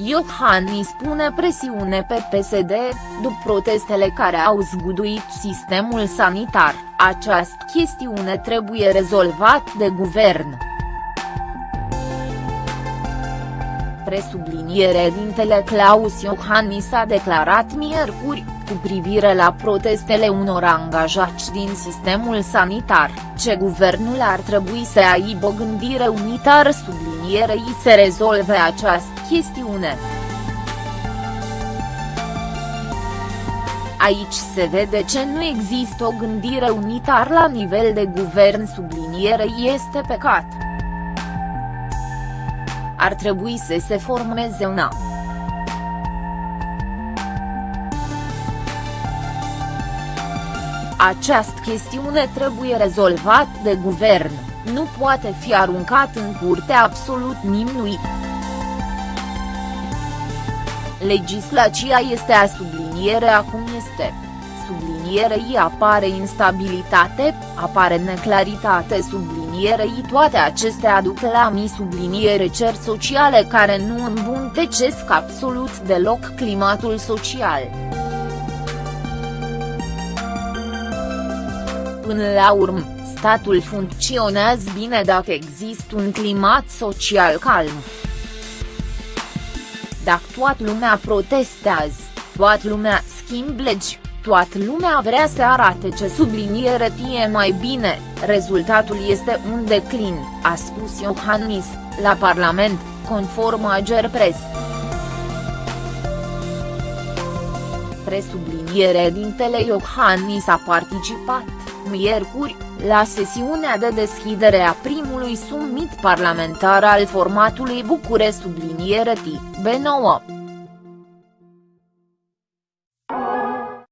Iohannis pune presiune pe PSD, după protestele care au zguduit sistemul sanitar, această chestiune trebuie rezolvat de guvern. Presubliniere dintele Claus Iohannis a declarat miercuri, cu privire la protestele unor angajați din sistemul sanitar, ce guvernul ar trebui să aibă o gândire unitară sublinierei să rezolve această chestiune. Aici se vede ce nu există o gândire unitară la nivel de guvern sublinierei este pecat. Ar trebui să se formeze una. Această chestiune trebuie rezolvat de guvern, nu poate fi aruncat în curte absolut nimnui. Legislația este a subliniere acum este. Sublinierei apare instabilitate, apare neclaritate sublinierei toate acestea aduc la mi subliniere cer sociale care nu îmbuntecesc absolut deloc climatul social. Până la urmă, statul funcționează bine dacă există un climat social calm. Dacă toată lumea protestează, toată lumea schimb legi, toată lumea vrea să arate ce subliniere tie mai bine, rezultatul este un declin, a spus Iohannis, la Parlament, conform Agerpres. Presubliniere dintele Iohannis a participat miercuri, la sesiunea de deschidere a primului summit parlamentar al formatului Bucure subliniere T, B9.